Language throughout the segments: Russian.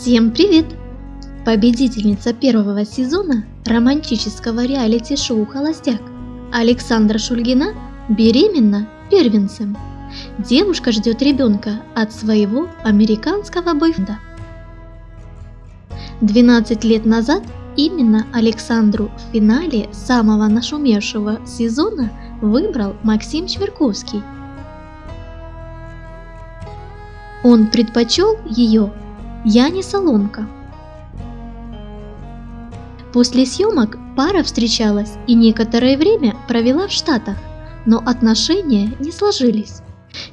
Всем привет! Победительница первого сезона романтического реалити-шоу «Холостяк» Александра Шульгина беременна первенцем. Девушка ждет ребенка от своего американского бойфренда. 12 лет назад именно Александру в финале самого нашумевшего сезона выбрал Максим Чверковский. Он предпочел ее Яне Соломка. После съемок пара встречалась и некоторое время провела в Штатах, но отношения не сложились.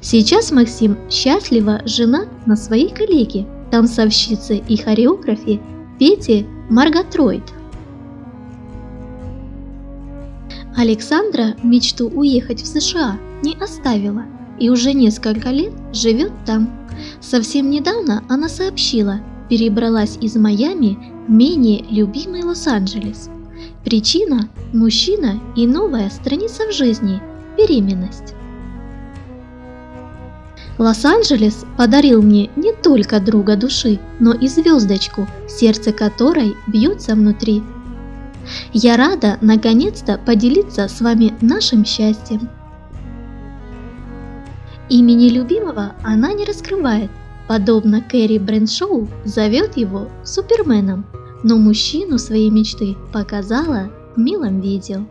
Сейчас Максим счастливо женат на своей коллеге, танцовщице и хореографе Пете Маргатроид. Александра мечту уехать в США не оставила и уже несколько лет живет там. Совсем недавно она сообщила, перебралась из Майами в менее любимый Лос-Анджелес. Причина – мужчина и новая страница в жизни – беременность. Лос-Анджелес подарил мне не только друга души, но и звездочку, сердце которой бьется внутри. Я рада наконец-то поделиться с вами нашим счастьем. Имени любимого она не раскрывает, подобно Кэрри Брэншоу зовет его Суперменом, но мужчину своей мечты показала в милом видео.